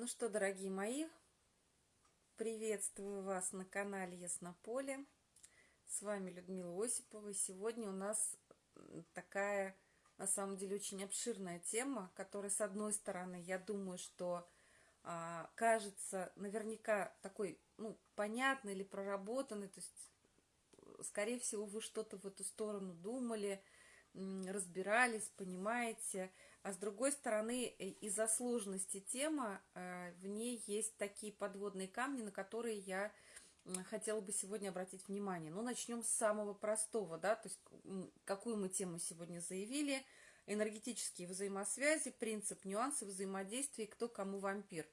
Ну что, дорогие мои, приветствую вас на канале Яснополе. С вами Людмила Осипова. Сегодня у нас такая, на самом деле, очень обширная тема, которая, с одной стороны, я думаю, что а, кажется наверняка такой, ну, понятной или проработанной, то есть, скорее всего, вы что-то в эту сторону думали, разбирались, понимаете, а с другой стороны, э, из-за сложности темы э, в ней есть такие подводные камни, на которые я хотела бы сегодня обратить внимание. Ну, начнем с самого простого, да, то есть какую мы тему сегодня заявили. Энергетические взаимосвязи, принцип, нюансы взаимодействия, кто кому вампир.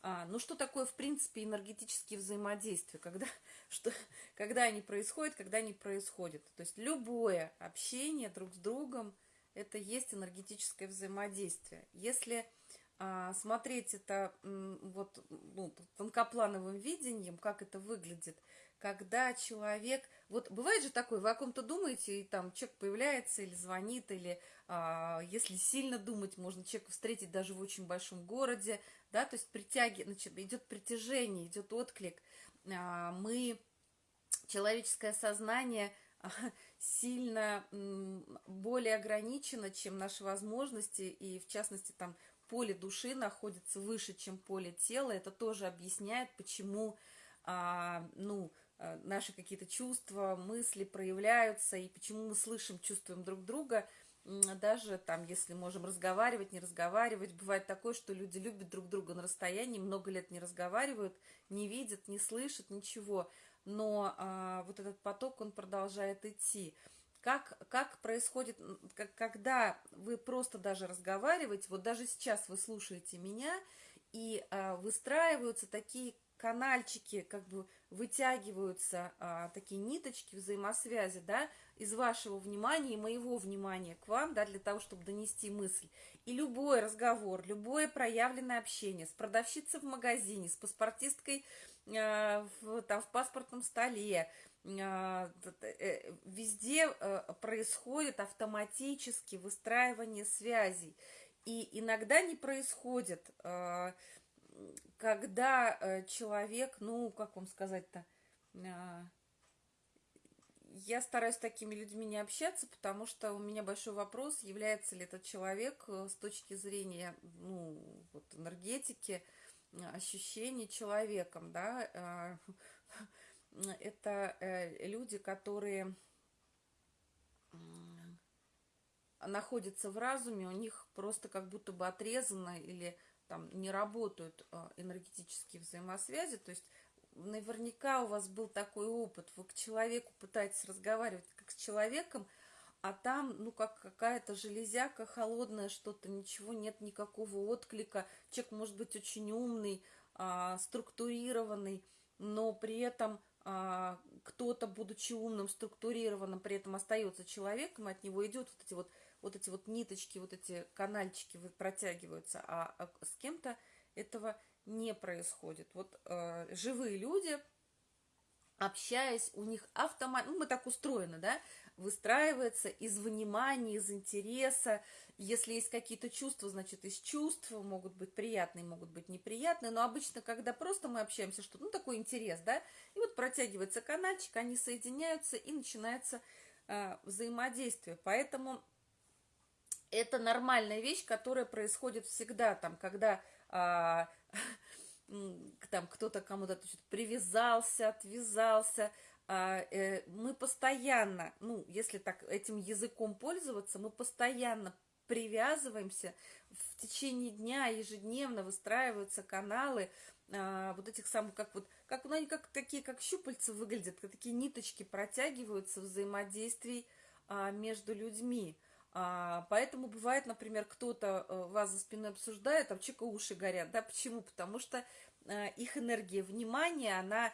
А, ну, что такое, в принципе, энергетические взаимодействия? Когда, что, когда они происходят, когда они происходят. То есть любое общение друг с другом – это есть энергетическое взаимодействие. Если а, смотреть это вот ну, тонкоплановым видением, как это выглядит, когда человек, вот бывает же такое, вы о ком-то думаете, и там человек появляется или звонит, или а, если сильно думать, можно человека встретить даже в очень большом городе, да, то есть притяги, значит, идет притяжение, идет отклик. А, мы, человеческое сознание – сильно более ограничено, чем наши возможности, и в частности там поле души находится выше, чем поле тела. Это тоже объясняет, почему а, ну, а, наши какие-то чувства, мысли проявляются, и почему мы слышим, чувствуем друг друга, даже там, если можем разговаривать, не разговаривать. Бывает такое, что люди любят друг друга на расстоянии, много лет не разговаривают, не видят, не слышат, ничего но а, вот этот поток, он продолжает идти. Как, как происходит, как, когда вы просто даже разговариваете, вот даже сейчас вы слушаете меня, и а, выстраиваются такие канальчики, как бы вытягиваются а, такие ниточки взаимосвязи, да, из вашего внимания и моего внимания к вам, да, для того, чтобы донести мысль. И любой разговор, любое проявленное общение с продавщицей в магазине, с паспортисткой в, там, в паспортном столе, э, э, везде происходит автоматически выстраивание связей. И иногда не происходит, когда человек, ну, как вам сказать-то, я стараюсь с такими людьми не общаться, потому что у меня большой вопрос, является ли этот человек с точки зрения ну, вот, энергетики, ощущений человеком, да, а, это э, люди, которые находятся в разуме, у них просто как будто бы отрезано или там не работают а, энергетические взаимосвязи, то есть наверняка у вас был такой опыт, вы к человеку пытаетесь разговаривать как с человеком, а там, ну, как какая-то железяка холодная, что-то, ничего нет, никакого отклика. Человек может быть очень умный, а, структурированный, но при этом а, кто-то, будучи умным, структурированным, при этом остается человеком, от него идет вот эти вот, вот эти вот ниточки, вот эти канальчики протягиваются, а, а с кем-то этого не происходит. Вот э, живые люди, общаясь, у них автомат, ну, мы так устроены, да, выстраивается из внимания, из интереса. Если есть какие-то чувства, значит, из чувств могут быть приятные, могут быть неприятные. Но обычно, когда просто мы общаемся, что ну, такой интерес, да, и вот протягивается канальчик, они соединяются, и начинается э, взаимодействие. Поэтому это нормальная вещь, которая происходит всегда, там, когда... Э, там кто-то кому-то привязался, отвязался, мы постоянно, ну, если так этим языком пользоваться, мы постоянно привязываемся, в течение дня ежедневно выстраиваются каналы а, вот этих самых, как вот, как, ну, они как такие, как щупальца выглядят, как такие ниточки протягиваются взаимодействий а, между людьми. А, поэтому бывает, например, кто-то э, вас за спиной обсуждает, а у человека уши горят, да, почему? Потому что а, их энергия внимания, она а,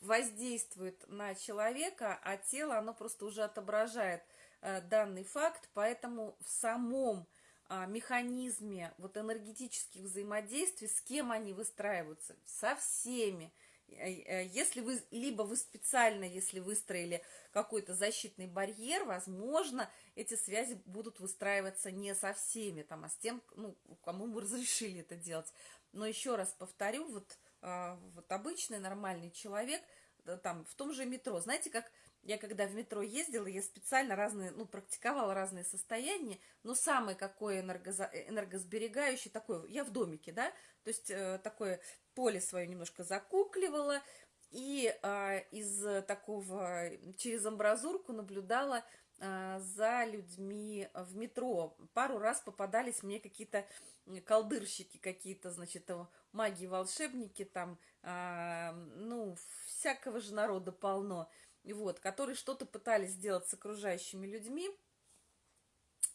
воздействует на человека, а тело, оно просто уже отображает э, данный факт, поэтому в самом а, механизме вот энергетических взаимодействий, с кем они выстраиваются, со всеми, если вы, либо вы специально, если выстроили какой-то защитный барьер, возможно, эти связи будут выстраиваться не со всеми, там, а с тем, ну, кому вы разрешили это делать. Но еще раз повторю, вот, а, вот обычный нормальный человек, там, в том же метро, знаете, как я когда в метро ездила, я специально разные, ну, практиковала разные состояния, но самое какое энергоза, энергосберегающее, такое, я в домике, да, то есть э, такое поле свое немножко закукливала, и э, из такого, через амбразурку наблюдала э, за людьми в метро. Пару раз попадались мне какие-то колдырщики, какие-то, значит, маги-волшебники, там, э, ну, всякого же народа полно – вот, которые что-то пытались сделать с окружающими людьми.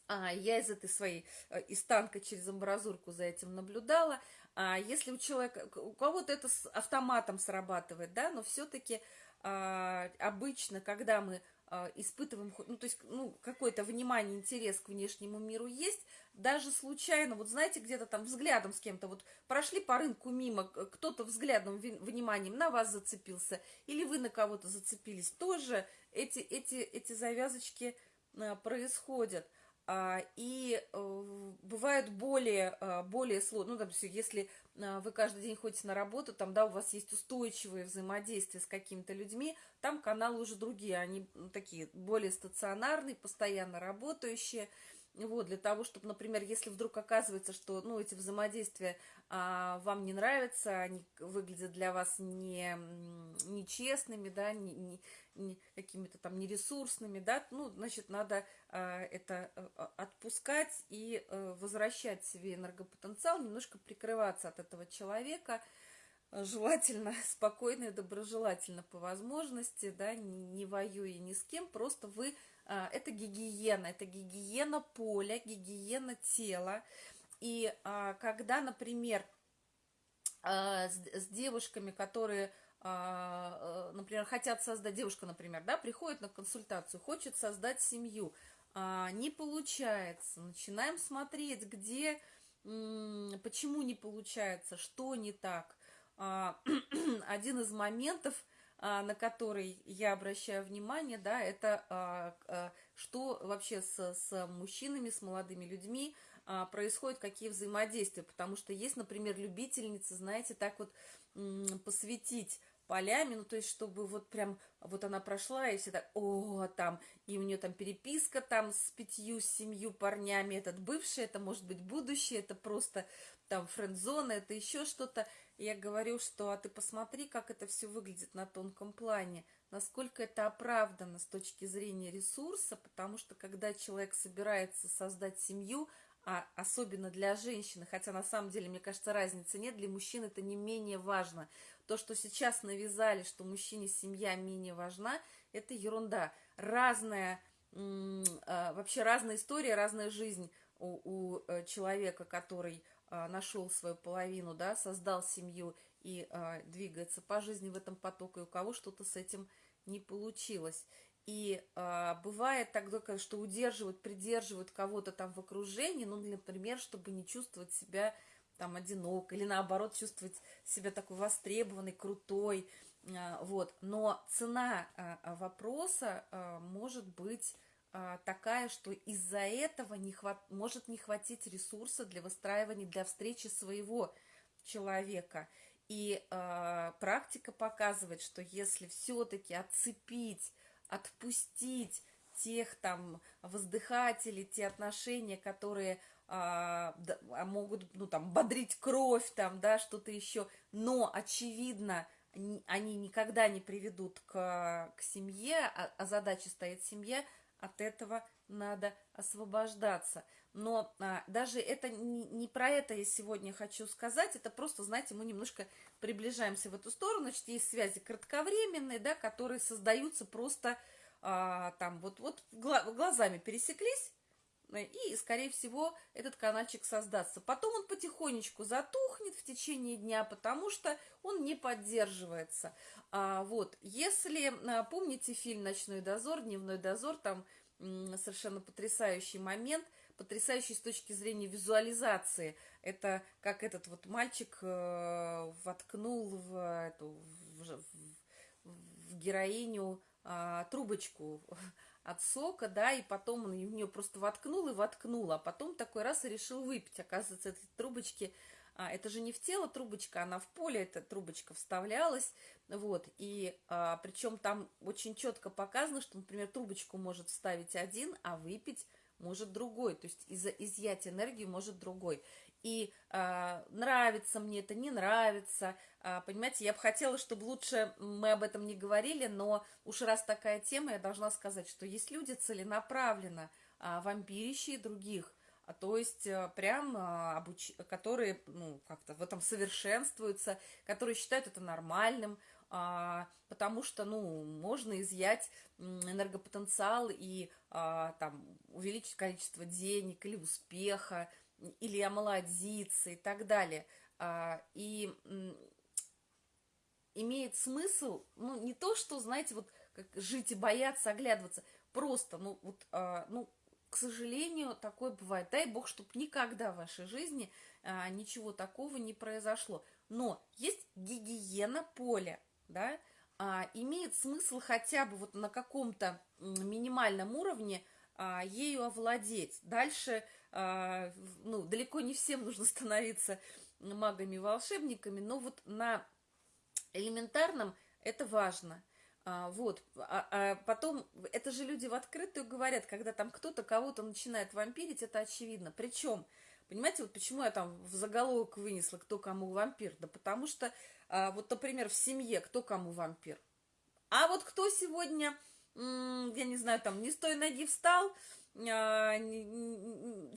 А, я из этой своей, э, из танка через амбразурку за этим наблюдала. А если у человека, у кого-то это с автоматом срабатывает, да, но все-таки а, обычно, когда мы а, испытываем, ну, то есть, ну, какое-то внимание, интерес к внешнему миру есть, даже случайно, вот знаете, где-то там взглядом с кем-то, вот прошли по рынку мимо, кто-то взглядом, вниманием на вас зацепился, или вы на кого-то зацепились, тоже эти, эти, эти завязочки а, происходят. А, и э, бывают более, а, более сложные, ну, допустим, если а, вы каждый день ходите на работу, там, да, у вас есть устойчивые взаимодействия с какими-то людьми, там каналы уже другие, они такие более стационарные, постоянно работающие, вот, для того, чтобы, например, если вдруг оказывается, что, ну, эти взаимодействия а, вам не нравятся, они выглядят для вас не, нечестными, да, не, не, не какими-то там нересурсными, да, ну, значит, надо а, это а, отпускать и а, возвращать себе энергопотенциал, немножко прикрываться от этого человека, желательно спокойно и доброжелательно по возможности, да, не, не воюя ни с кем, просто вы это гигиена, это гигиена поля, гигиена тела. И а, когда, например, а, с девушками, которые например, хотят создать, девушка, например, да, приходит на консультацию, хочет создать семью, не получается, начинаем смотреть, где, почему не получается, что не так. Один из моментов – а, на который я обращаю внимание, да, это а, а, что вообще с, с мужчинами, с молодыми людьми происходит, какие взаимодействия, потому что есть, например, любительницы, знаете, так вот посвятить полями, ну, то есть, чтобы вот прям, вот она прошла, и все так, о, там, и у нее там переписка там с пятью, с семью парнями, этот бывший, это может быть будущее, это просто там френд-зона, это еще что-то, я говорю, что а ты посмотри, как это все выглядит на тонком плане, насколько это оправдано с точки зрения ресурса, потому что когда человек собирается создать семью, а особенно для женщины, хотя на самом деле, мне кажется, разницы нет, для мужчин это не менее важно. То, что сейчас навязали, что мужчине семья менее важна, это ерунда. Разная, а, вообще разная история, разная жизнь у, у э, человека, который нашел свою половину, да, создал семью и а, двигается по жизни в этом потоке, у кого что-то с этим не получилось. И а, бывает тогда, что удерживают, придерживают кого-то там в окружении, ну, например, чтобы не чувствовать себя там одинок, или наоборот чувствовать себя такой востребованной, крутой, а, вот. Но цена а, вопроса а, может быть а, такая, что из-за этого не хват... может не хватить ресурса для выстраивания, для встречи своего человека. И э, практика показывает, что если все-таки отцепить, отпустить тех там воздыхателей, те отношения, которые а, да, могут, ну, там, бодрить кровь, там, да, что-то еще, но, очевидно, они никогда не приведут к, к семье, а, а задача стоит семья – от этого надо освобождаться. Но а, даже это не, не про это я сегодня хочу сказать, это просто, знаете, мы немножко приближаемся в эту сторону, значит, есть связи кратковременные, да, которые создаются просто а, там вот, вот глазами пересеклись, и, скорее всего, этот каналчик создастся. Потом он потихонечку затухнет в течение дня, потому что он не поддерживается. А, вот, если а, помните фильм «Ночной дозор», «Дневной дозор», там совершенно потрясающий момент, потрясающий с точки зрения визуализации. Это как этот вот мальчик э, воткнул в, эту, в в, в героиню а, трубочку от сока, да, и потом он в нее просто воткнул и воткнул, а потом такой раз и решил выпить. Оказывается, эти трубочки, а, это же не в тело трубочка, она в поле эта трубочка вставлялась, вот, и а, причем там очень четко показано, что, например, трубочку может вставить один, а выпить может другой, то есть из изъять энергию может другой и э, нравится мне это, не нравится. Э, понимаете, я бы хотела, чтобы лучше мы об этом не говорили, но уж раз такая тема, я должна сказать, что есть люди целенаправленно э, вампирящие других, а то есть э, прям э, обуч... которые ну, как-то в этом совершенствуются, которые считают это нормальным, а, потому что, ну, можно изъять энергопотенциал и а, там увеличить количество денег или успеха, или омолодиться и так далее. А, и имеет смысл, ну, не то, что, знаете, вот как жить и бояться, оглядываться, просто, ну, вот, а, ну, к сожалению, такое бывает. Дай бог, чтобы никогда в вашей жизни а, ничего такого не произошло. Но есть гигиена поля, да, а, имеет смысл хотя бы вот на каком-то минимальном уровне а, ею овладеть. Дальше ну, далеко не всем нужно становиться магами-волшебниками, но вот на элементарном это важно. А, вот, а, а потом, это же люди в открытую говорят, когда там кто-то кого-то начинает вампирить, это очевидно. Причем, понимаете, вот почему я там в заголовок вынесла, кто кому вампир? Да потому что, а, вот, например, в семье кто кому вампир? А вот кто сегодня, я не знаю, там, не с той ноги встал, а,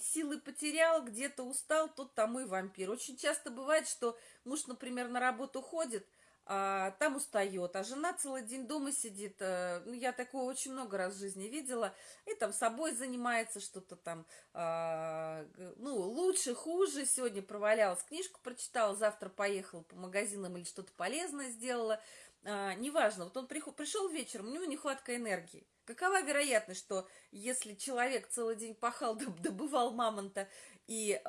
силы потерял, где-то устал, тот там и вампир. Очень часто бывает, что муж, например, на работу ходит, а, там устает, а жена целый день дома сидит. А, ну, я такое очень много раз в жизни видела. И там собой занимается, что-то там, а, ну, лучше, хуже. Сегодня провалялась, книжку прочитала, завтра поехала по магазинам или что-то полезное сделала. А, неважно, вот он пришел вечером, у него нехватка энергии. Какова вероятность, что если человек целый день пахал, добывал мамонта и э,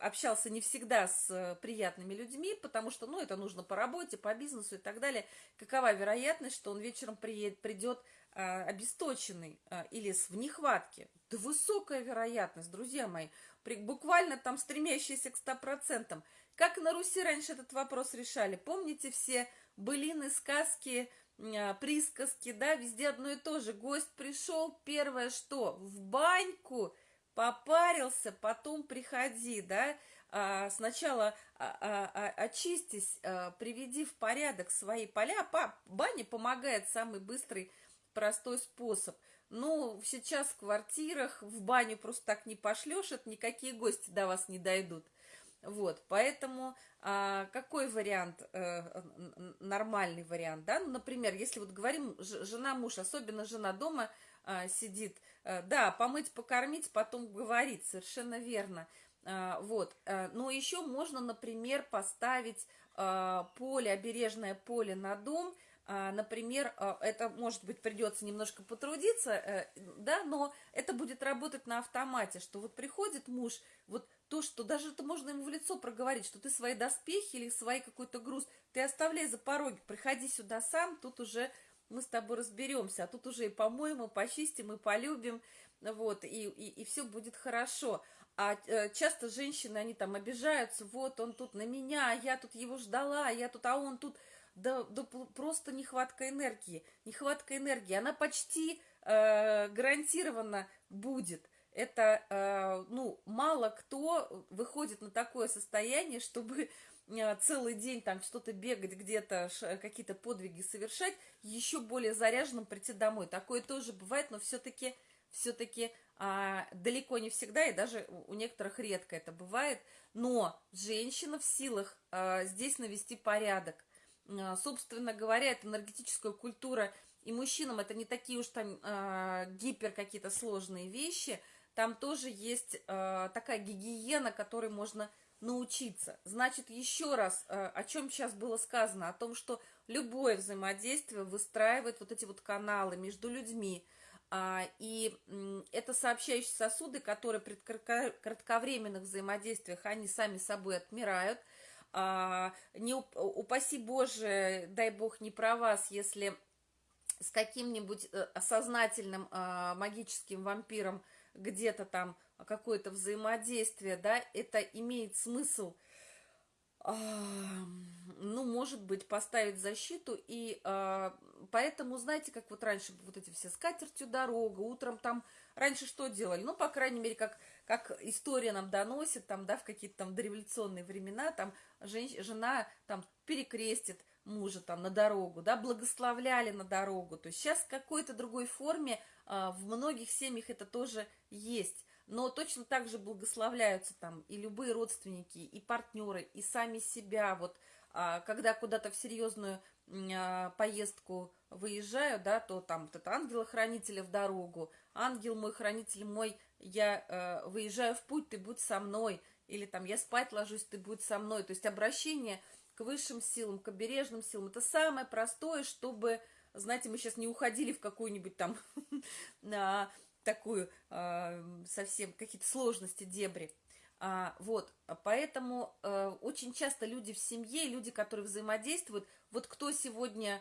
общался не всегда с э, приятными людьми, потому что, ну, это нужно по работе, по бизнесу и так далее, какова вероятность, что он вечером приедет, придет э, обесточенный э, или в нехватке? Да высокая вероятность, друзья мои, при, буквально там стремящаяся к 100%. Как на Руси раньше этот вопрос решали? Помните все былины, сказки, а, присказки, да, везде одно и то же. Гость пришел, первое что? В баньку попарился, потом приходи, да. А, сначала а, а, а, очистись, а, приведи в порядок свои поля. Па, баня помогает самый быстрый, простой способ. Ну, сейчас в квартирах в баню просто так не пошлешь, это никакие гости до вас не дойдут. Вот, поэтому а, какой вариант, а, нормальный вариант, да? Ну, например, если вот говорим, жена-муж, особенно жена дома а, сидит, а, да, помыть, покормить, потом говорить, совершенно верно. А, вот, а, но еще можно, например, поставить а, поле, обережное поле на дом, например, это, может быть, придется немножко потрудиться, э, да, но это будет работать на автомате, что вот приходит муж, вот то, что даже это можно ему в лицо проговорить, что ты свои доспехи или свои какой-то груз, ты оставляй за пороги, приходи сюда сам, тут уже мы с тобой разберемся, а тут уже и помоем, и почистим, и полюбим, вот, и, и, и все будет хорошо. А э, часто женщины, они там обижаются, вот он тут на меня, я тут его ждала, я тут, а он тут, да, да просто нехватка энергии, нехватка энергии, она почти э, гарантированно будет – это, э, ну, мало кто выходит на такое состояние, чтобы э, целый день там что-то бегать где-то, какие-то подвиги совершать, еще более заряженным прийти домой. Такое тоже бывает, но все-таки все-таки а, далеко не всегда, и даже у некоторых редко это бывает. Но женщина в силах а, здесь навести порядок. А, собственно говоря, это энергетическая культура, и мужчинам это не такие уж там а, гипер какие-то сложные вещи – там тоже есть э, такая гигиена, которой можно научиться. Значит, еще раз, э, о чем сейчас было сказано, о том, что любое взаимодействие выстраивает вот эти вот каналы между людьми, а, и это сообщающие сосуды, которые при кратковременных взаимодействиях, они сами собой отмирают, не упаси Боже, дай Бог не про вас, если с каким-нибудь э, сознательным а, магическим вампиром где-то там какое-то взаимодействие, да, это имеет смысл, а, ну, может быть, поставить защиту, и а, поэтому, знаете, как вот раньше вот эти все скатертью дорога, утром там, раньше что делали? Ну, по крайней мере, как, как история нам доносит, там, да, в какие-то там дореволюционные времена, там, жен, жена там перекрестит мужа там на дорогу, да, благословляли на дорогу. То есть сейчас в какой-то другой форме а, в многих семьях это тоже есть. Но точно так же благословляются там и любые родственники, и партнеры, и сами себя. Вот а, когда куда-то в серьезную а, поездку выезжаю, да, то там вот это ангела-хранителя в дорогу, ангел мой, хранитель мой, я э, выезжаю в путь, ты будь со мной, или там я спать ложусь, ты будь со мной. То есть обращение к высшим силам, к обережным силам. Это самое простое, чтобы, знаете, мы сейчас не уходили в какую-нибудь там такую а, совсем какие-то сложности, дебри. А, вот, поэтому э, очень часто люди в семье, люди, которые взаимодействуют, вот кто сегодня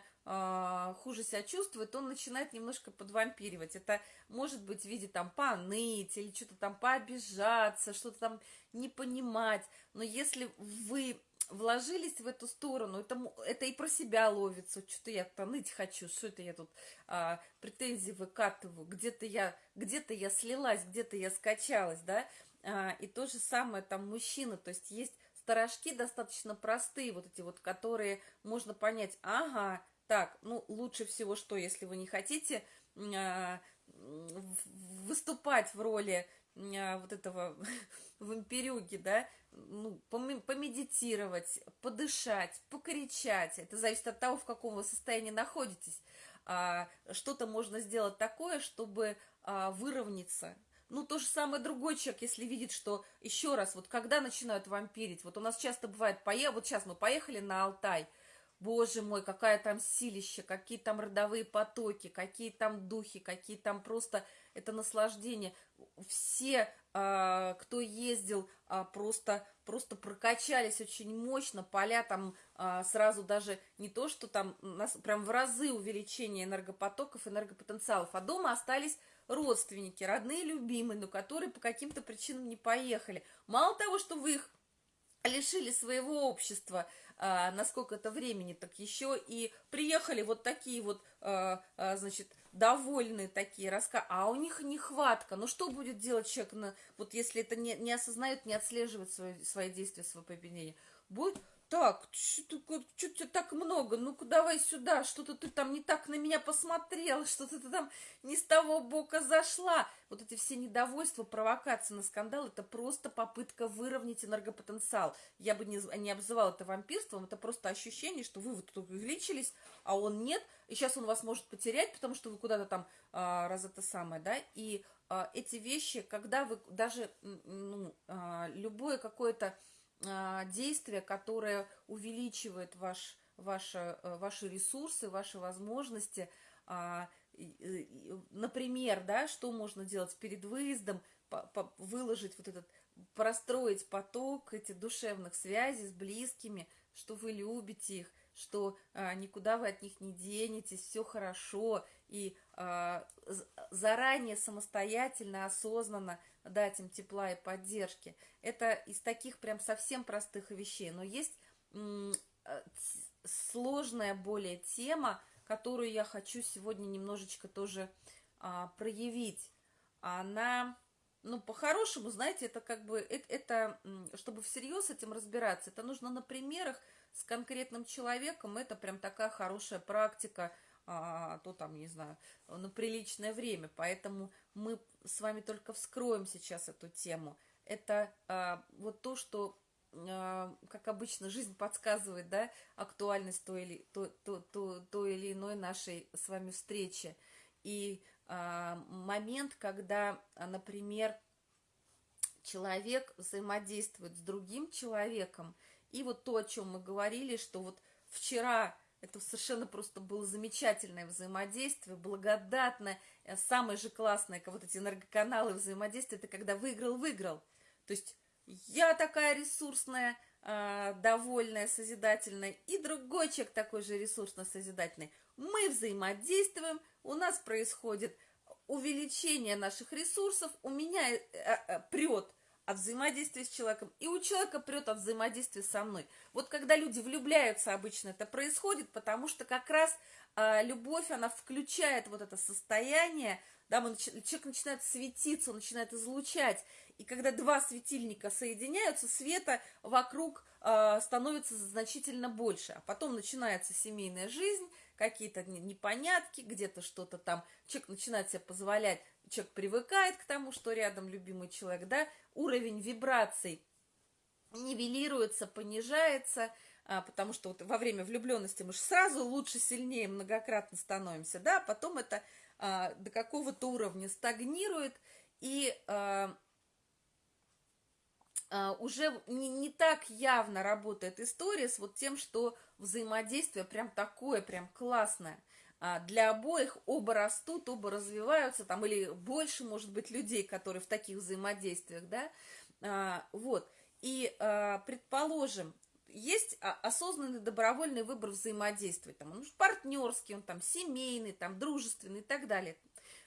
хуже себя чувствует, он начинает немножко подвампиривать. Это может быть в виде там поныть или что-то там пообижаться, что-то там не понимать. Но если вы вложились в эту сторону, это, это и про себя ловится, что-то я ныть хочу, что это я тут а, претензии выкатываю, где-то я, где-то я слилась, где-то я скачалась, да, а, и то же самое там мужчина, то есть есть сторожки достаточно простые, вот эти вот, которые можно понять, ага, так, ну, лучше всего что, если вы не хотите а, выступать в роли а, вот этого вампирюги, да, ну, помедитировать, подышать, покричать. Это зависит от того, в каком вы состоянии находитесь. А, что-то можно сделать такое, чтобы а, выровняться. Ну, то же самое другой человек, если видит, что еще раз, вот когда начинают вампирить, вот у нас часто бывает, пое... вот сейчас мы поехали на Алтай, боже мой, какая там силища, какие там родовые потоки, какие там духи, какие там просто это наслаждение. Все а, кто ездил, а, просто, просто прокачались очень мощно, поля там а, сразу даже не то, что там нас прям в разы увеличение энергопотоков, энергопотенциалов, а дома остались родственники, родные, любимые, но которые по каким-то причинам не поехали. Мало того, что вы их лишили своего общества, а, на сколько-то времени, так еще и приехали вот такие вот, а, а, значит, довольные такие раска, а у них нехватка. Ну что будет делать человек, на, вот если это не, не осознает, не отслеживает свои, свои действия, свое поведение? Будет так, что-то так много, ну-ка давай сюда, что-то ты там не так на меня посмотрел, что-то ты там не с того бока зашла. Вот эти все недовольства, провокации на скандал, это просто попытка выровнять энергопотенциал. Я бы не, не обзывала это вампирством, это просто ощущение, что вы вот тут увеличились, а он нет, и сейчас он вас может потерять, потому что вы куда-то там а, раз это самое, да, и а, эти вещи, когда вы даже, ну, а, любое какое-то действие, которое увеличивает ваш, ваши, э, ваши ресурсы, ваши возможности. А, например, да, что можно делать перед выездом, выложить вот этот, простроить поток этих душевных связей с близкими, что вы любите их, что а, никуда вы от них не денетесь, все хорошо, и а, заранее самостоятельно, осознанно дать им тепла и поддержки. Это из таких прям совсем простых вещей. Но есть э, сложная более тема, которую я хочу сегодня немножечко тоже а, проявить. Она, ну, по-хорошему, знаете, это как бы, это, это, чтобы всерьез с этим разбираться, это нужно на примерах с конкретным человеком, это прям такая хорошая практика, а, то там, не знаю, на приличное время. Поэтому мы с вами только вскроем сейчас эту тему. Это а, вот то, что, а, как обычно, жизнь подсказывает, да, актуальность той или, то, то, то, той или иной нашей с вами встречи. И а, момент, когда, например, человек взаимодействует с другим человеком, и вот то, о чем мы говорили, что вот вчера это совершенно просто было замечательное взаимодействие, благодатное. Э, самое же классное, вот эти энергоканалы взаимодействия, это когда выиграл-выиграл. То есть я такая ресурсная, э, довольная, созидательная, и другой человек такой же ресурсно-созидательный. Мы взаимодействуем, у нас происходит увеличение наших ресурсов, у меня э, э, прет от взаимодействия с человеком, и у человека прет от взаимодействия со мной. Вот когда люди влюбляются, обычно это происходит, потому что как раз э, любовь, она включает вот это состояние, да, мы, человек начинает светиться, он начинает излучать, и когда два светильника соединяются, света вокруг э, становится значительно больше, а потом начинается семейная жизнь, какие-то непонятки, где-то что-то там, человек начинает себе позволять, человек привыкает к тому, что рядом любимый человек, да, уровень вибраций нивелируется, понижается, а, потому что вот во время влюбленности мы же сразу лучше, сильнее, многократно становимся, да, а потом это а, до какого-то уровня стагнирует, и а, а, уже не, не так явно работает история с вот тем, что взаимодействие прям такое, прям классное. А, для обоих оба растут, оба развиваются, там, или больше, может быть, людей, которые в таких взаимодействиях, да, а, вот. И, предположим, есть осознанный добровольный выбор взаимодействия, там, он партнерский, он там семейный, там, дружественный и так далее.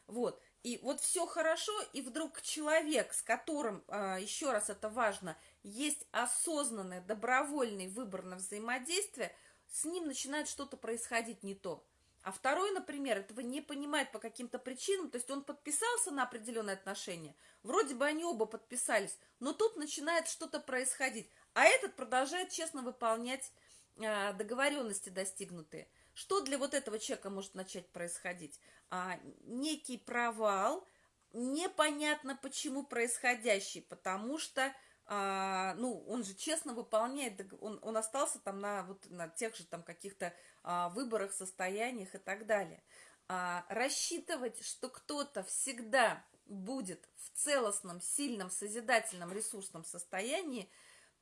Вот. И вот все хорошо, и вдруг человек, с которым, а, еще раз это важно, есть осознанный, добровольный выбор на взаимодействие, с ним начинает что-то происходить не то. А второй, например, этого не понимает по каким-то причинам, то есть он подписался на определенные отношения, вроде бы они оба подписались, но тут начинает что-то происходить, а этот продолжает честно выполнять а, договоренности достигнутые. Что для вот этого человека может начать происходить? а, некий провал, непонятно почему происходящий, потому что, а, ну, он же честно выполняет, он, он остался там на, вот, на тех же там каких-то а, выборах, состояниях и так далее. А, рассчитывать, что кто-то всегда будет в целостном, сильном, созидательном, ресурсном состоянии,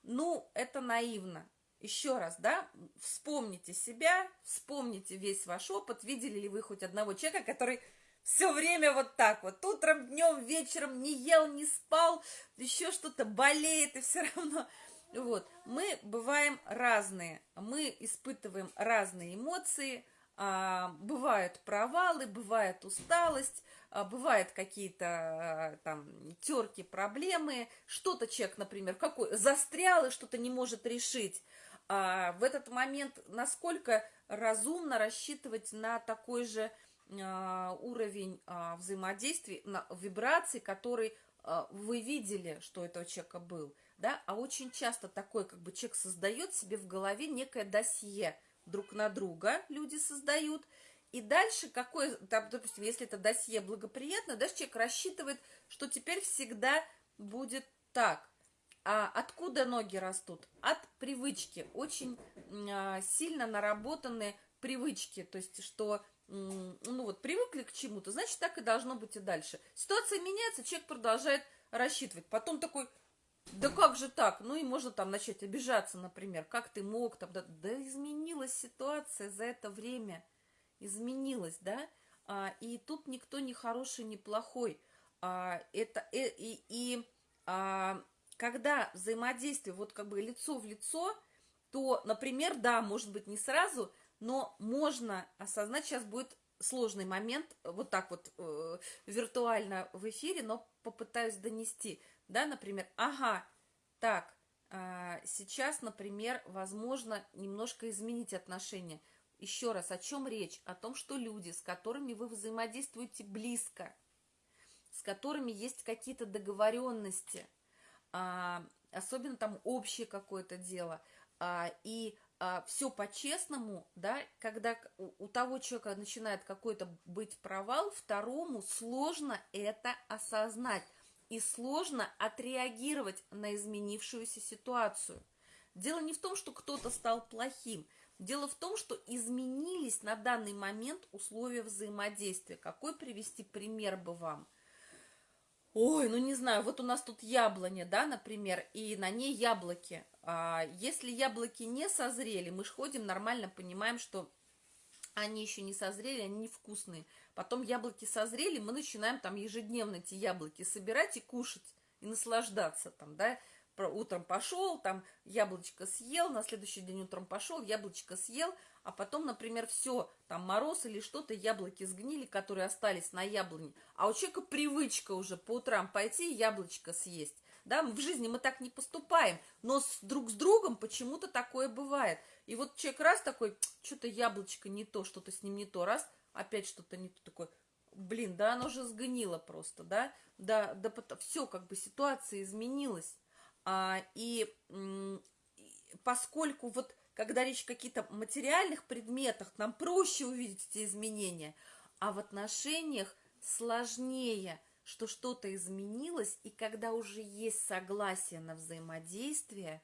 ну, это наивно. Еще раз, да, вспомните себя, вспомните весь ваш опыт. Видели ли вы хоть одного человека, который все время вот так вот, утром, днем, вечером не ел, не спал, еще что-то болеет и все равно. Вот, мы бываем разные, мы испытываем разные эмоции, а, бывают провалы, бывает усталость, а, бывают какие-то а, там терки, проблемы, что-то человек, например, какой застрял и что-то не может решить. А в этот момент насколько разумно рассчитывать на такой же уровень а, взаимодействия, на вибрации, который а, вы видели, что этого человека был, да, а очень часто такой, как бы человек создает себе в голове некое досье друг на друга, люди создают, и дальше какой, там, допустим, если это досье благоприятно, дальше человек рассчитывает, что теперь всегда будет так. А откуда ноги растут? От привычки. Очень а, сильно наработанные привычки. То есть, что ну вот привыкли к чему-то, значит, так и должно быть и дальше. Ситуация меняется, человек продолжает рассчитывать. Потом такой, да как же так? Ну и можно там начать обижаться, например. Как ты мог там? Да, да изменилась ситуация за это время. Изменилась, да? А, и тут никто не хороший, не плохой. А, это и, э, и, и а, когда взаимодействие вот как бы лицо в лицо, то, например, да, может быть, не сразу, но можно осознать, сейчас будет сложный момент, вот так вот э, виртуально в эфире, но попытаюсь донести, да, например, ага, так, э, сейчас, например, возможно немножко изменить отношения. Еще раз, о чем речь? О том, что люди, с которыми вы взаимодействуете близко, с которыми есть какие-то договоренности – а, особенно там общее какое-то дело, а, и а, все по-честному, да, когда у, у того человека начинает какой-то быть провал, второму сложно это осознать и сложно отреагировать на изменившуюся ситуацию. Дело не в том, что кто-то стал плохим, дело в том, что изменились на данный момент условия взаимодействия. Какой привести пример бы вам – Ой, ну не знаю, вот у нас тут яблоня, да, например, и на ней яблоки. А если яблоки не созрели, мы же ходим нормально, понимаем, что они еще не созрели, они невкусные. Потом яблоки созрели, мы начинаем там ежедневно эти яблоки собирать и кушать, и наслаждаться там, да. утром пошел, там яблочко съел, на следующий день утром пошел, яблочко съел, а потом, например, все, там мороз или что-то, яблоки сгнили, которые остались на яблоне, а у человека привычка уже по утрам пойти и яблочко съесть. Да, в жизни мы так не поступаем, но с, друг с другом почему-то такое бывает. И вот человек раз такой, что-то яблочко не то, что-то с ним не то, раз, опять что-то не то, такой, блин, да оно же сгнило просто, да, да, да, все, как бы ситуация изменилась. А, и, поскольку вот когда речь о каких-то материальных предметах, нам проще увидеть эти изменения, а в отношениях сложнее, что что-то изменилось, и когда уже есть согласие на взаимодействие,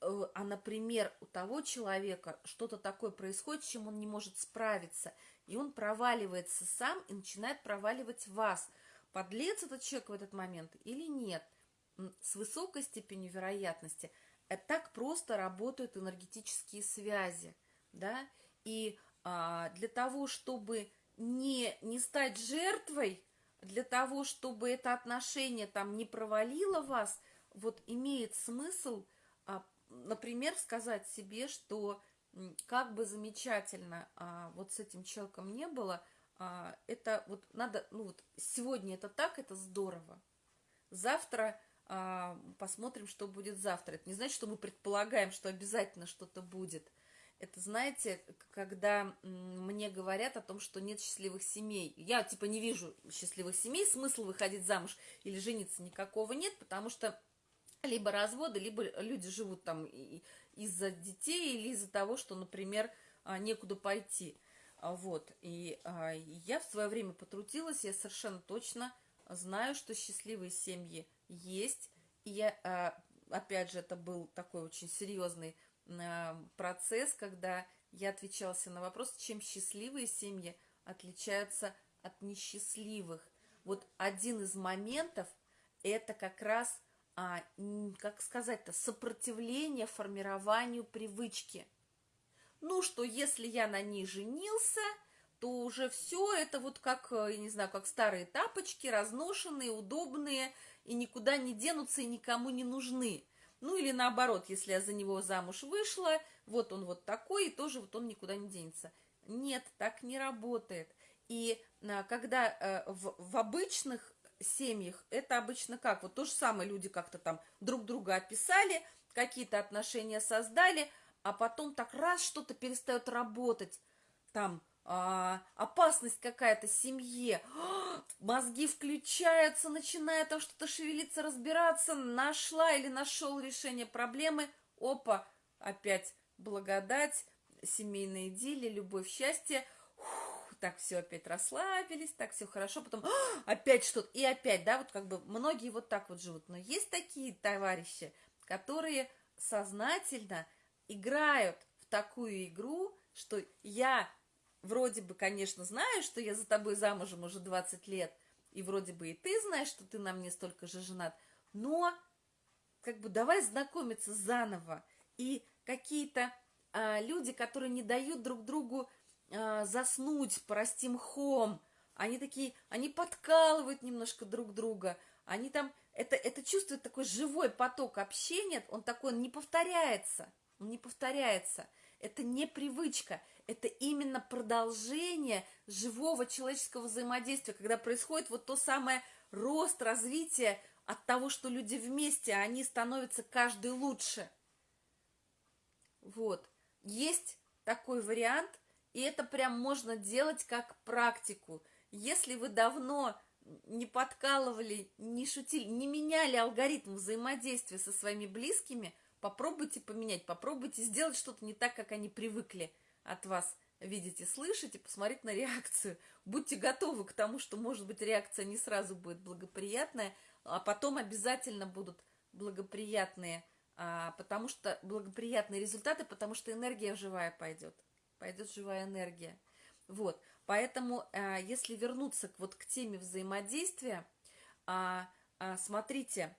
э, а, например, у того человека что-то такое происходит, чем он не может справиться, и он проваливается сам и начинает проваливать вас. Подлец этот человек в этот момент или нет? С высокой степенью вероятности – так просто работают энергетические связи, да, и а, для того, чтобы не, не стать жертвой, для того, чтобы это отношение там не провалило вас, вот имеет смысл, а, например, сказать себе, что как бы замечательно а, вот с этим человеком не было, а, это вот надо, ну вот сегодня это так, это здорово, завтра посмотрим, что будет завтра. Это не значит, что мы предполагаем, что обязательно что-то будет. Это, знаете, когда мне говорят о том, что нет счастливых семей. Я, типа, не вижу счастливых семей, смысл выходить замуж или жениться никакого нет, потому что либо разводы, либо люди живут там из-за детей или из-за того, что, например, а, некуда пойти. А, вот. И я в свое время потрудилась, я совершенно точно знаю, что счастливые семьи есть. И я, а, опять же, это был такой очень серьезный а, процесс, когда я отвечала на вопрос, чем счастливые семьи отличаются от несчастливых. Вот один из моментов – это как раз, а, как сказать-то, сопротивление формированию привычки. Ну, что если я на ней женился – то уже все это вот как, э, я не знаю, как старые тапочки, разношенные, удобные, и никуда не денутся и никому не нужны. Ну или наоборот, если я за него замуж вышла, вот он вот такой, и тоже вот он никуда не денется. Нет, так не работает. И а, когда э, в, в обычных семьях это обычно как? Вот то же самое люди как-то там друг друга описали, какие-то отношения создали, а потом так раз что-то перестает работать. Там а, опасность какая-то семье, мозги включаются, начинает там что-то шевелиться, разбираться, нашла или нашел решение проблемы, опа, опять благодать, семейная идиллия, любовь, счастье, Ух, так все опять расслабились, так все хорошо, потом опять что-то, и опять, да, вот как бы многие вот так вот живут, но есть такие товарищи, которые сознательно играют в такую игру, что я вроде бы, конечно, знаю, что я за тобой замужем уже 20 лет, и вроде бы и ты знаешь, что ты на мне столько же женат, но как бы давай знакомиться заново. И какие-то а, люди, которые не дают друг другу а, заснуть, простим мхом, они такие, они подкалывают немножко друг друга, они там, это, это чувствует такой живой поток общения, он такой, он не повторяется, он не повторяется. Это не привычка, это именно продолжение живого человеческого взаимодействия, когда происходит вот то самое рост, развитие от того, что люди вместе, а они становятся каждый лучше. Вот. Есть такой вариант, и это прям можно делать как практику. Если вы давно не подкалывали, не шутили, не меняли алгоритм взаимодействия со своими близкими, попробуйте поменять, попробуйте сделать что-то не так, как они привыкли – от вас видеть и слышать, и посмотреть на реакцию. Будьте готовы к тому, что, может быть, реакция не сразу будет благоприятная, а потом обязательно будут благоприятные, а, потому что благоприятные результаты, потому что энергия живая пойдет. Пойдет живая энергия. Вот, поэтому, а, если вернуться вот к теме взаимодействия, а, смотрите,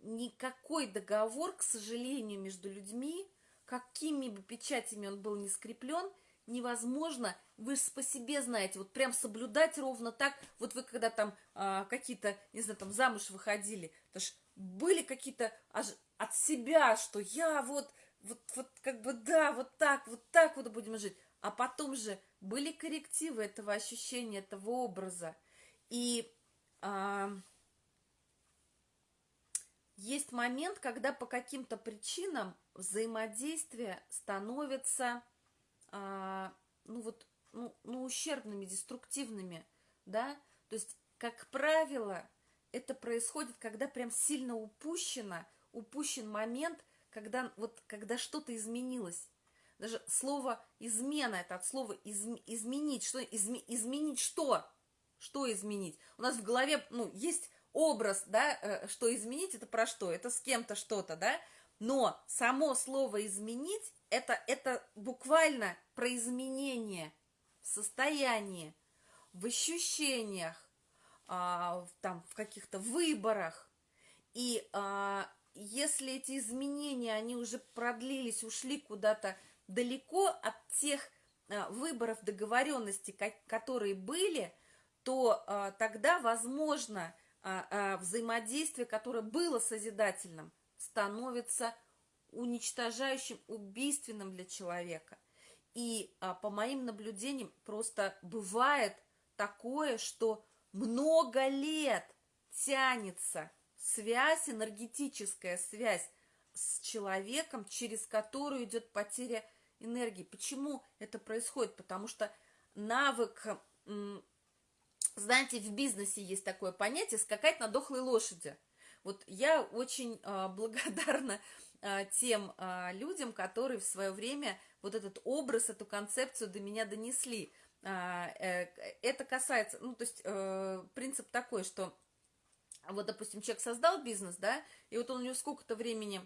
никакой договор, к сожалению, между людьми какими бы печатями он был не скреплен, невозможно, вы же по себе знаете, вот прям соблюдать ровно так, вот вы когда там а, какие-то, не знаю, там замуж выходили, это ж были какие-то от себя, что я вот, вот, вот как бы да, вот так, вот так вот будем жить. А потом же были коррективы этого ощущения, этого образа. И а, есть момент, когда по каким-то причинам взаимодействие становится, а, ну вот, ну, ну, ущербными, деструктивными, да, то есть, как правило, это происходит, когда прям сильно упущено, упущен момент, когда, вот, когда что-то изменилось. Даже слово «измена» – это от слова из, «изменить». Что, изме, изменить что? Что изменить? У нас в голове, ну, есть образ, да, э, что изменить – это про что? Это с кем-то что-то, да? Но само слово «изменить» это, – это буквально про изменение в состоянии, в ощущениях, а, там, в каких-то выборах. И а, если эти изменения, они уже продлились, ушли куда-то далеко от тех а, выборов, договоренностей, как, которые были, то а, тогда, возможно, взаимодействие, которое было созидательным, становится уничтожающим, убийственным для человека. И а, по моим наблюдениям просто бывает такое, что много лет тянется связь, энергетическая связь с человеком, через которую идет потеря энергии. Почему это происходит? Потому что навык, знаете, в бизнесе есть такое понятие «скакать на дохлой лошади». Вот я очень э, благодарна э, тем э, людям, которые в свое время вот этот образ, эту концепцию до меня донесли – а, э, это касается, ну, то есть э, принцип такой, что вот, допустим, человек создал бизнес, да, и вот он у него сколько-то времени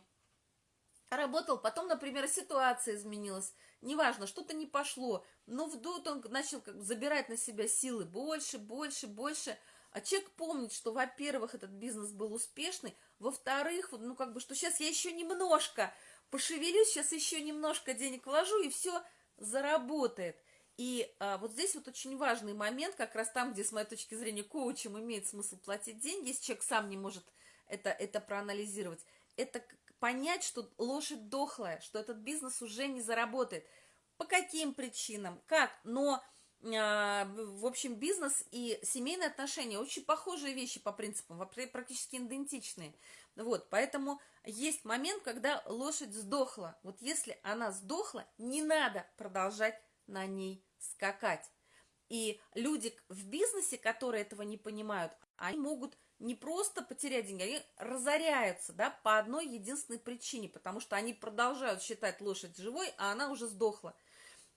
работал, потом, например, ситуация изменилась, неважно, что-то не пошло, но вдруг он начал как бы забирать на себя силы больше, больше, больше, а человек помнит, что, во-первых, этот бизнес был успешный, во-вторых, ну, как бы, что сейчас я еще немножко пошевелюсь, сейчас еще немножко денег вложу, и все заработает – и а, вот здесь вот очень важный момент, как раз там, где, с моей точки зрения, коучем имеет смысл платить деньги, если человек сам не может это, это проанализировать, это понять, что лошадь дохлая, что этот бизнес уже не заработает. По каким причинам, как, но, а, в общем, бизнес и семейные отношения очень похожие вещи по принципам, практически идентичные. Вот, поэтому есть момент, когда лошадь сдохла. Вот если она сдохла, не надо продолжать на ней скакать. И люди в бизнесе, которые этого не понимают, они могут не просто потерять деньги, они разоряются, да, по одной единственной причине, потому что они продолжают считать лошадь живой, а она уже сдохла.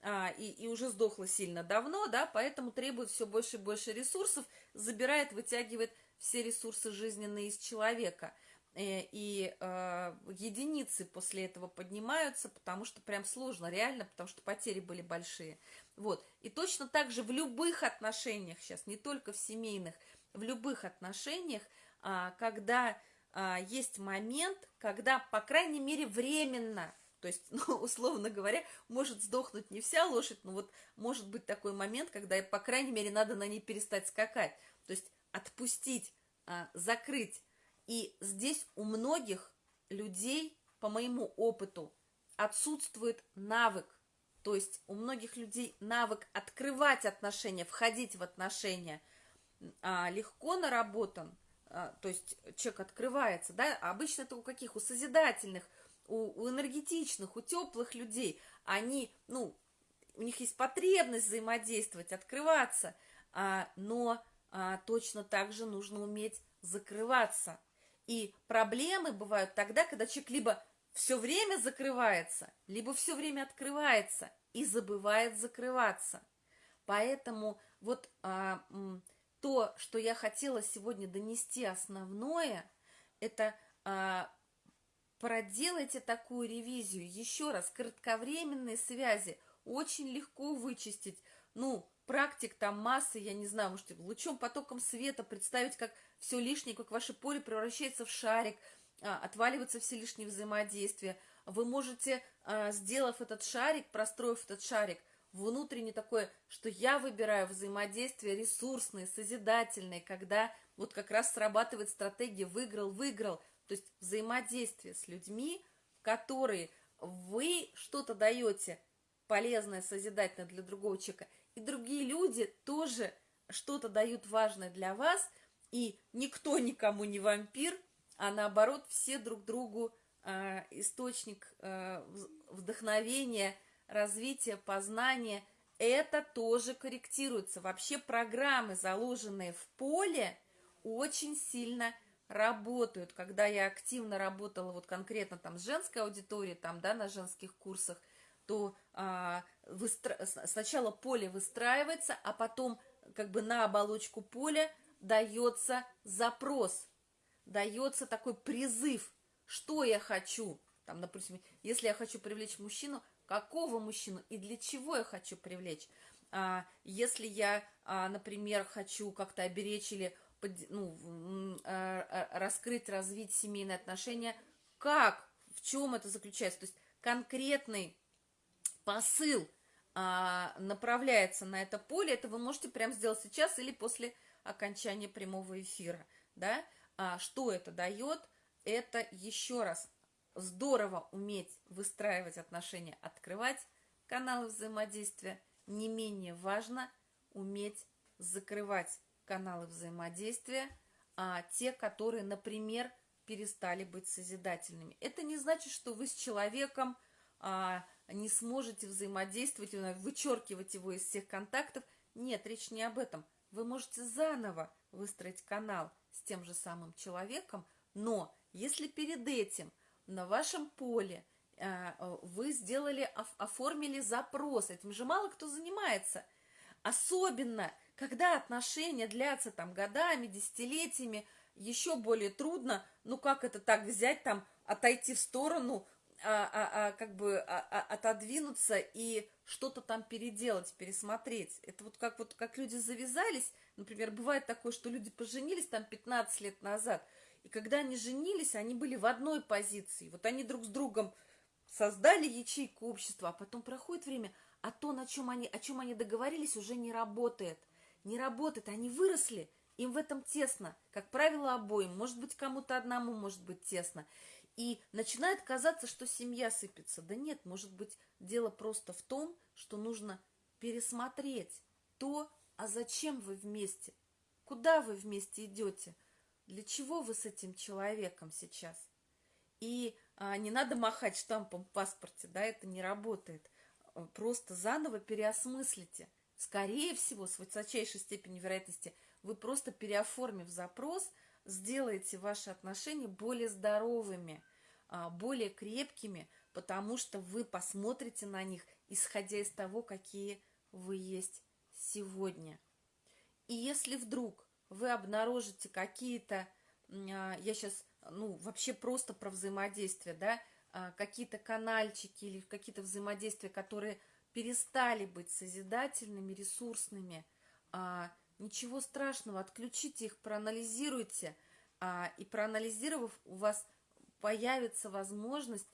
А, и, и уже сдохла сильно давно, да, поэтому требует все больше и больше ресурсов, забирает, вытягивает все ресурсы жизненные из человека. Э, и э, единицы после этого поднимаются, потому что прям сложно, реально, потому что потери были большие. Вот. И точно так же в любых отношениях сейчас, не только в семейных, в любых отношениях, а, когда а, есть момент, когда, по крайней мере, временно, то есть, ну, условно говоря, может сдохнуть не вся лошадь, но вот может быть такой момент, когда, по крайней мере, надо на ней перестать скакать. То есть отпустить, а, закрыть. И здесь у многих людей, по моему опыту, отсутствует навык то есть у многих людей навык открывать отношения, входить в отношения а, легко наработан, а, то есть человек открывается, да, а обычно это у каких? У созидательных, у, у энергетичных, у теплых людей. Они, ну, у них есть потребность взаимодействовать, открываться, а, но а, точно так же нужно уметь закрываться. И проблемы бывают тогда, когда человек либо все время закрывается, либо все время открывается и забывает закрываться. Поэтому вот а, то, что я хотела сегодня донести основное, это а, проделайте такую ревизию. Еще раз, кратковременные связи очень легко вычистить. Ну, практик там массы, я не знаю, можете лучом, потоком света представить, как все лишнее, как ваше поле превращается в шарик – а, отваливаются все лишние взаимодействия. Вы можете, а, сделав этот шарик, простроив этот шарик, внутренне такое, что я выбираю взаимодействие ресурсные, созидательные, когда вот как раз срабатывает стратегия «выиграл-выиграл», То есть взаимодействие с людьми, которые вы что-то даете полезное, созидательное для другого человека, и другие люди тоже что-то дают важное для вас, и никто никому не вампир, а наоборот все друг другу э, источник э, вдохновения, развития, познания. Это тоже корректируется. Вообще программы, заложенные в поле, очень сильно работают. Когда я активно работала вот конкретно там с женской аудиторией, там, да, на женских курсах, то а, выстро... сначала поле выстраивается, а потом как бы на оболочку поля дается запрос, дается такой призыв, что я хочу. Там, допустим, если я хочу привлечь мужчину, какого мужчину и для чего я хочу привлечь. А, если я, а, например, хочу как-то оберечь или ну, а, раскрыть, развить семейные отношения, как, в чем это заключается? То есть конкретный посыл направляется на это поле, это вы можете прямо сделать сейчас или после окончания прямого эфира, да? Что это дает? Это еще раз здорово уметь выстраивать отношения, открывать каналы взаимодействия. Не менее важно уметь закрывать каналы взаимодействия, а те, которые, например, перестали быть созидательными. Это не значит, что вы с человеком а, не сможете взаимодействовать, вычеркивать его из всех контактов. Нет, речь не об этом. Вы можете заново выстроить канал с тем же самым человеком, но если перед этим на вашем поле а, вы сделали, оформили запрос, этим же мало кто занимается. Особенно, когда отношения длятся там годами, десятилетиями, еще более трудно, ну как это так взять там, отойти в сторону, а, а, а, как бы а, а, отодвинуться и что-то там переделать, пересмотреть. Это вот как вот как люди завязались, например, бывает такое, что люди поженились там 15 лет назад, и когда они женились, они были в одной позиции. Вот они друг с другом создали ячейку общества, а потом проходит время, а то, на чем они, о чем они договорились, уже не работает. Не работает, они выросли, им в этом тесно. Как правило, обоим. Может быть, кому-то одному может быть тесно. И начинает казаться, что семья сыпется. Да нет, может быть, дело просто в том, что нужно пересмотреть то, а зачем вы вместе, куда вы вместе идете, для чего вы с этим человеком сейчас. И а, не надо махать штампом в паспорте, да, это не работает. Просто заново переосмыслите. Скорее всего, с высочайшей степенью вероятности, вы просто переоформив запрос – сделаете ваши отношения более здоровыми, а, более крепкими, потому что вы посмотрите на них, исходя из того, какие вы есть сегодня. И если вдруг вы обнаружите какие-то, а, я сейчас, ну, вообще просто про взаимодействие, да, а, какие-то канальчики или какие-то взаимодействия, которые перестали быть созидательными, ресурсными, Ничего страшного, отключите их, проанализируйте, а, и проанализировав, у вас появится возможность,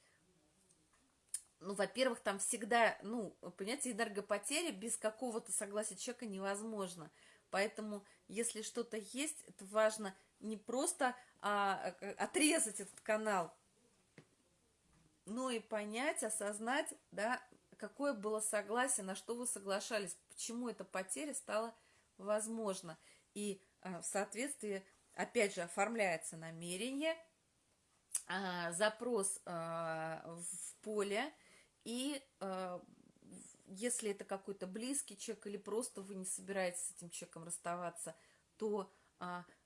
ну, во-первых, там всегда, ну, понимаете, энергопотеря без какого-то согласия человека невозможно. Поэтому, если что-то есть, это важно не просто а, отрезать этот канал, но и понять, осознать, да, какое было согласие, на что вы соглашались, почему эта потеря стала возможно. И а, в соответствии, опять же, оформляется намерение, а, запрос а, в поле, и если это какой-то близкий человек или просто вы не собираетесь с этим человеком расставаться, то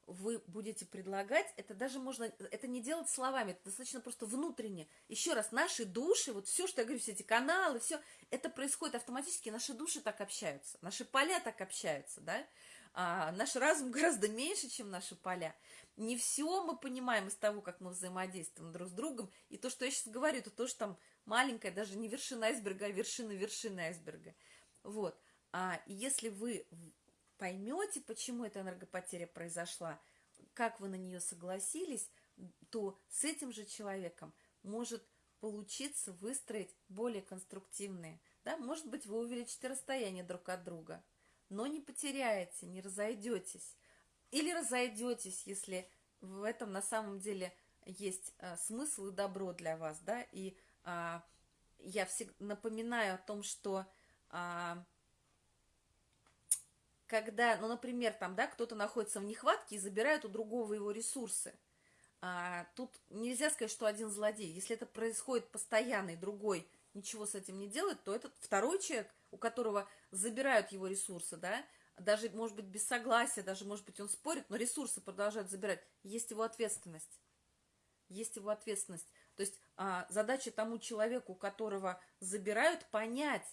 вы будете предлагать, это даже можно, это не делать словами, это достаточно просто внутренне. Еще раз, наши души, вот все, что я говорю, все эти каналы, все, это происходит автоматически, наши души так общаются, наши поля так общаются, да, а наш разум гораздо меньше, чем наши поля. Не все мы понимаем из того, как мы взаимодействуем друг с другом, и то, что я сейчас говорю, это тоже там маленькая, даже не вершина айсберга, а вершина вершины айсберга. Вот. А если вы поймете, почему эта энергопотеря произошла, как вы на нее согласились, то с этим же человеком может получиться выстроить более конструктивные. Да? Может быть, вы увеличите расстояние друг от друга, но не потеряете, не разойдетесь. Или разойдетесь, если в этом на самом деле есть а, смысл и добро для вас, да, и а, я всегда напоминаю о том, что а, когда, ну, например, там, да, кто-то находится в нехватке и забирает у другого его ресурсы, а, тут нельзя сказать, что один злодей. Если это происходит постоянно, и другой ничего с этим не делает, то этот второй человек, у которого забирают его ресурсы, да, даже, может быть, без согласия, даже, может быть, он спорит, но ресурсы продолжают забирать, есть его ответственность. Есть его ответственность. То есть а, задача тому человеку, которого забирают, понять,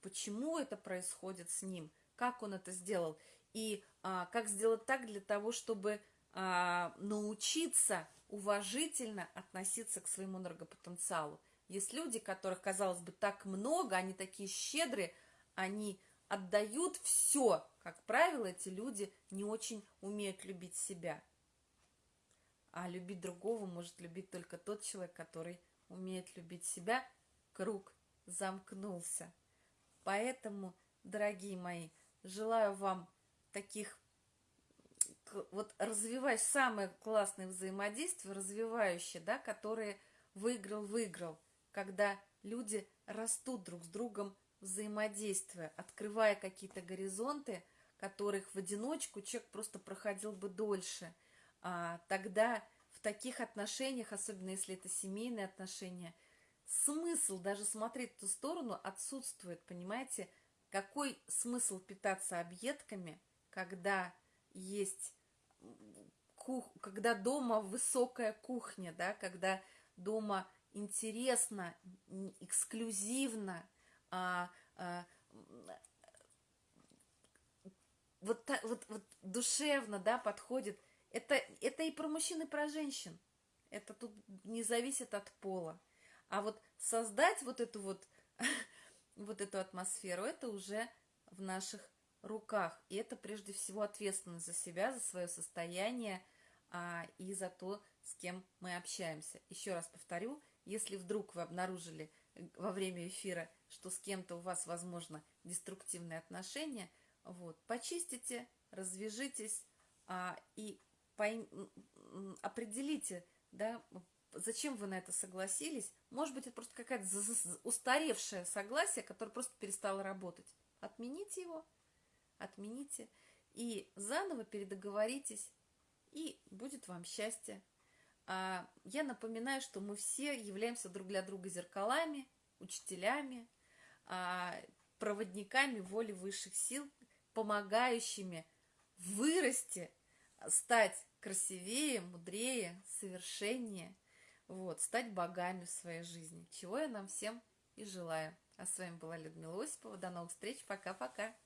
почему это происходит с ним, как он это сделал, и а, как сделать так для того, чтобы а, научиться уважительно относиться к своему энергопотенциалу. Есть люди, которых, казалось бы, так много, они такие щедрые, они отдают все. Как правило, эти люди не очень умеют любить себя. А любить другого может любить только тот человек, который умеет любить себя. Круг замкнулся. Поэтому, дорогие мои, желаю вам таких вот развивать самые классные взаимодействия, развивающие, да, которые выиграл-выиграл, когда люди растут друг с другом, взаимодействуя, открывая какие-то горизонты, которых в одиночку человек просто проходил бы дольше. А, тогда в таких отношениях, особенно если это семейные отношения, смысл даже смотреть в ту сторону отсутствует, понимаете? Какой смысл питаться объедками, когда есть кух... когда дома высокая кухня, да, когда дома интересно, эксклюзивно, а, а, вот, вот, вот душевно, да, подходит. Это, это и про мужчин, и про женщин. Это тут не зависит от пола. А вот создать вот эту вот, вот эту атмосферу, это уже в наших руках. И это прежде всего ответственность за себя, за свое состояние а, и за то, с кем мы общаемся. Еще раз повторю, если вдруг вы обнаружили во время эфира, что с кем-то у вас, возможно, деструктивные отношения, вот, почистите, развяжитесь а, и пойм... определите, да, зачем вы на это согласились. Может быть, это просто какая-то устаревшее согласие, которое просто перестало работать. Отмените его, отмените и заново передоговоритесь, и будет вам счастье. А, я напоминаю, что мы все являемся друг для друга зеркалами, учителями, а, проводниками воли высших сил, помогающими вырасти, стать красивее, мудрее, совершеннее, вот, стать богами в своей жизни, чего я нам всем и желаю. А с вами была Людмила Осипова. До новых встреч. Пока-пока.